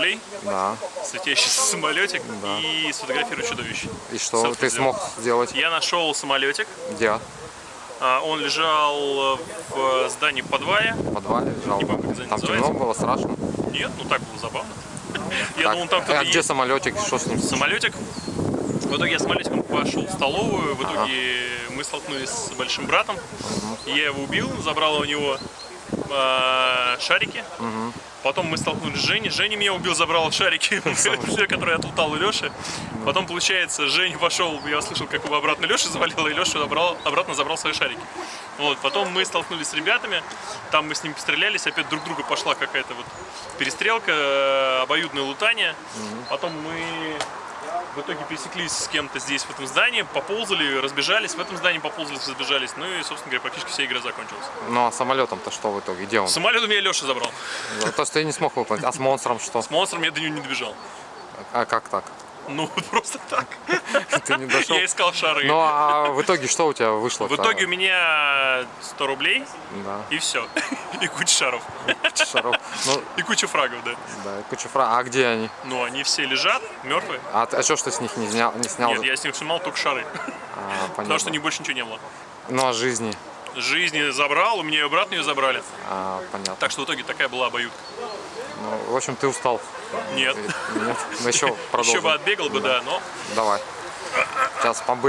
рублей, Да. летящий самолетик Да. и сфотографирую чудовище. И что ты сделал. смог сделать? Я нашел самолетик, Где? а, он лежал в здании в подвале. В подвале лежал? Не помню, как Там называется. темно было, страшно? Нет, ну так было забавно. Я Так, думал, там а где самолетик? Что с ним? Самолетик. В итоге я самолетиком пошел в столовую, в итоге мы столкнулись с большим братом. Я его убил, забрал у него э, шарики. Потом мы столкнулись с Женей. Женя меня убил, забрал шарики, которые я отлутал у Леши. Потом, получается, Женя пошел, я слышал, как его обратно Леша завалил, и Леша забрал, обратно забрал свои шарики. Вот, потом мы столкнулись с ребятами, там мы с ними пострелялись, опять друг друга пошла какая-то вот перестрелка, э, обоюдное лутание. Потом мы в итоге пересеклись с кем-то здесь, в этом здании, поползали, разбежались, в этом здании поползали, разбежались, ну и, собственно говоря, практически вся игра закончилась. Ну а самолетом-то что в итоге? Где он? Самолет у меня Леша забрал. То, что ты не смог выполнить. А с монстром что? С монстром я до него не добежал. А как так? Ну, просто так. Ты не дошел? Я искал шары. Ну а в итоге что у тебя вышло? В итоге у меня 100 рублей Да, и все. И куча шаров. куча шаров. Ну, И куча фрагов, да. да, и куча фра. А где они? Ну, они все лежат, мертвые. А, а что ты с них не снял? Не снял? Нет, я с них снимал только шары. А, Потому что не больше ничего не было. Ну а жизни? Жизни забрал, у меня ее обратно ее забрали. А, понятно. Так что в итоге такая была обоюдка. Ну, в общем, ты устал. Нет. Нет? Ну еще продолжим. Еще бы отбегал бы, да, но Давай. Сейчас побы.